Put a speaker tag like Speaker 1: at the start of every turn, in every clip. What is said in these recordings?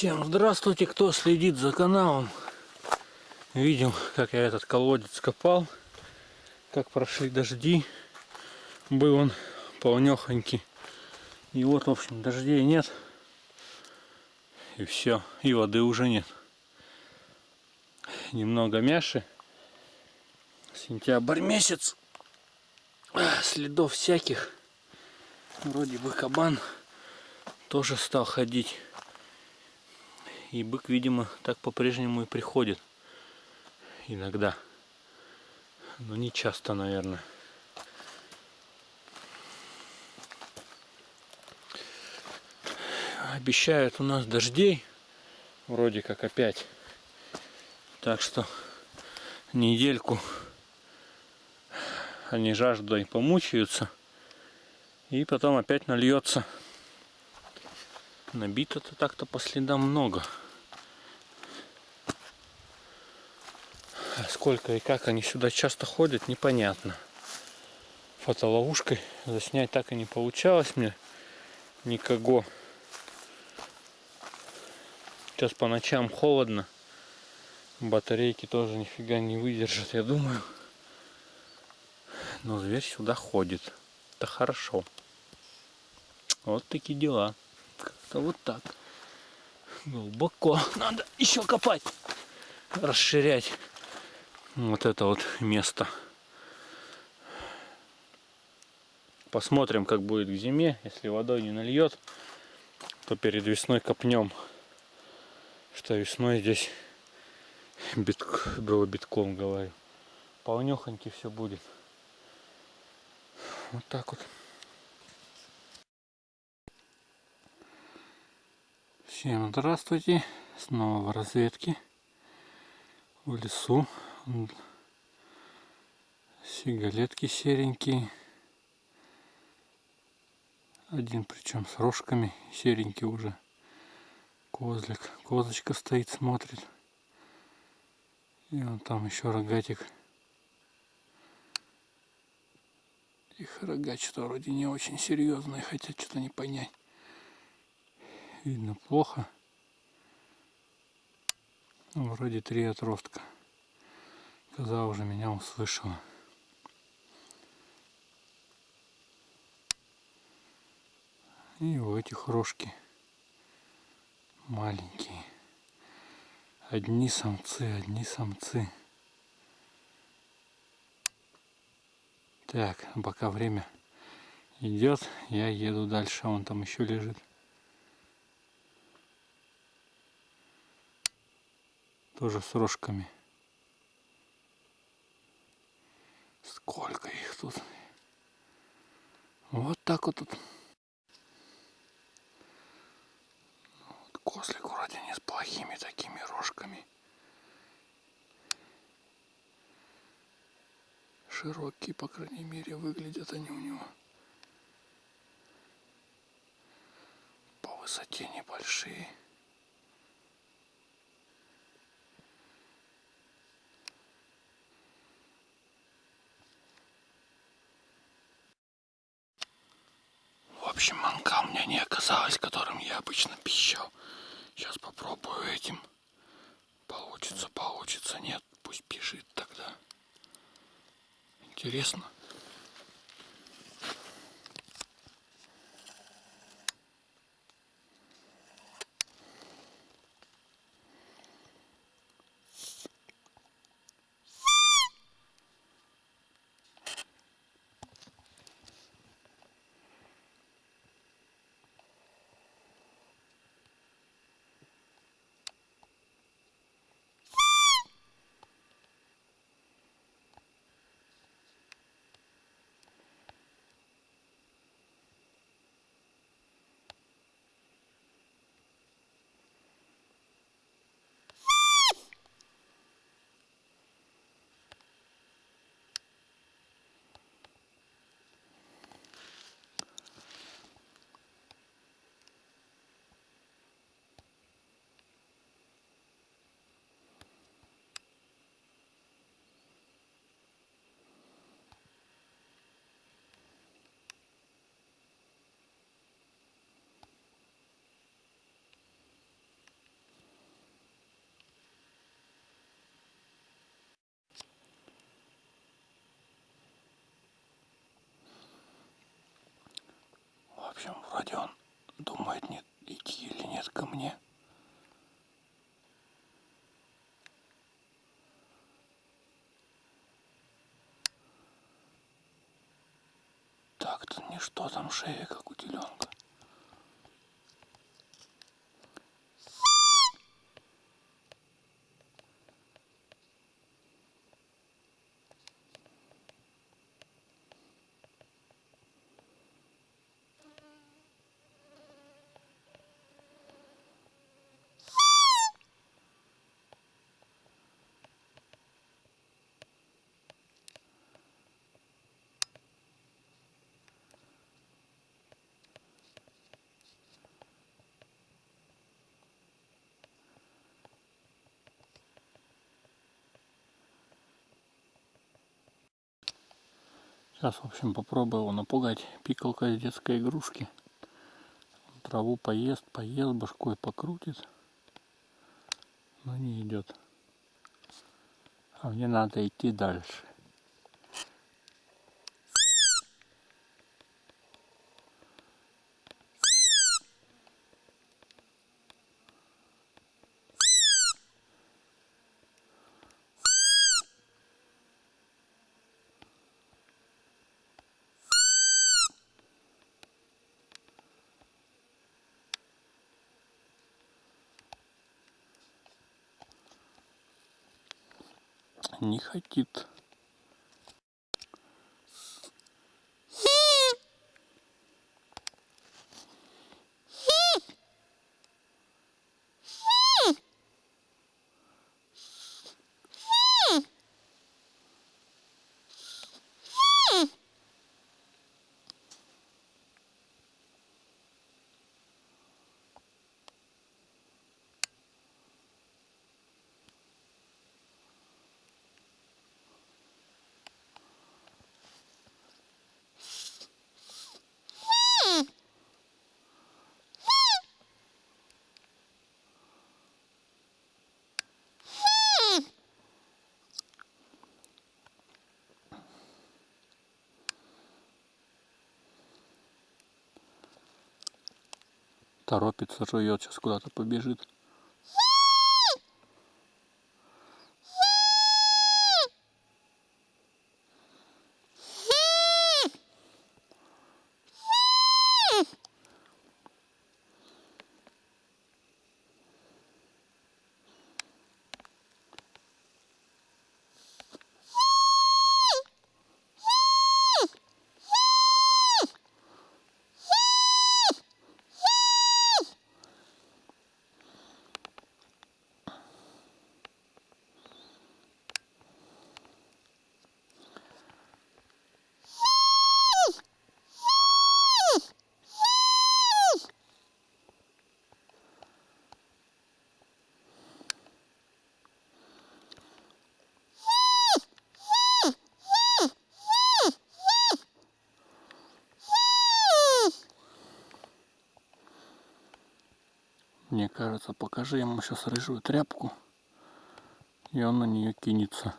Speaker 1: Всем здравствуйте, кто следит за каналом. Видел, как я этот колодец копал, как прошли дожди. Был он полнехонький. И вот, в общем, дождей нет. И все, и воды уже нет. Немного мяши. Сентябрь месяц. Следов всяких. Вроде бы кабан тоже стал ходить. И бык, видимо, так по-прежнему и приходит. Иногда. Но не часто, наверное. Обещают у нас дождей. Вроде как опять. Так что недельку они жаждой помучаются. И потом опять нальется. Набито-то так-то по следам много. А сколько и как они сюда часто ходят, непонятно. Фотоловушкой заснять так и не получалось мне никого. Сейчас по ночам холодно. Батарейки тоже нифига не выдержат, я думаю. Но зверь сюда ходит. Это хорошо. Вот такие дела. Как-то вот так. Глубоко. Надо еще копать. Расширять вот это вот место. Посмотрим, как будет к зиме. Если водой не нальет, то перед весной копнем. Что весной здесь бит... было битком, говорю. Полнехоньки все будет. Вот так вот. Всем здравствуйте! Снова в разведке. В лесу. Сигалетки серенькие. Один причем с рожками. Серенький уже. Козлик. Козочка стоит, смотрит. И он там еще рогатик. Их рога что-то вроде не очень серьезные, хотя что-то не понять. Видно плохо. Ну, вроде три отростка. Коза уже меня услышала. И у этих рожки маленькие. Одни самцы, одни самцы. Так, пока время идет, я еду дальше, он там еще лежит. Тоже с рожками. Сколько их тут. Вот так вот тут. Вот козлик вроде не с плохими такими рожками. Широкие, по крайней мере, выглядят они у него. По высоте небольшие. Общем, манка у меня не оказалось, которым я обычно пищал. Сейчас попробую этим. Получится, получится. Нет, пусть бежит тогда. Интересно. Общем, вроде он думает, нет, идти или нет ко мне. Так-то ничто там шея, как у теленка. Сейчас, в общем, попробую его напугать. Пикалка из детской игрушки. Траву поест, поест, башкой покрутит. Но не идет. А мне надо идти дальше. Не хотит. Торопится, жует, сейчас куда-то побежит. Мне кажется, покажи ему сейчас рыжую тряпку, и он на нее кинется.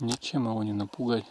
Speaker 1: Ничем его не напугать.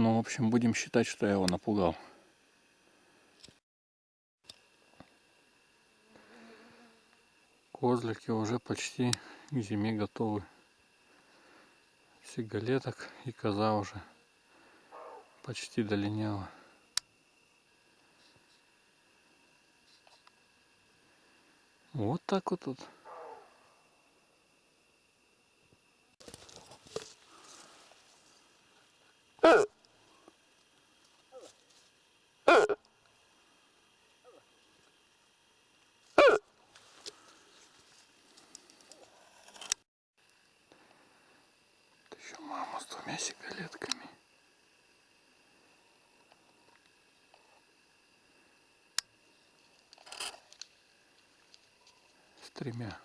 Speaker 1: Ну, в общем, будем считать, что я его напугал. Козлики уже почти к зиме готовы. Сигалеток и коза уже почти долиняла. Вот так вот тут. еще мама с двумя сигалетками. С тремя.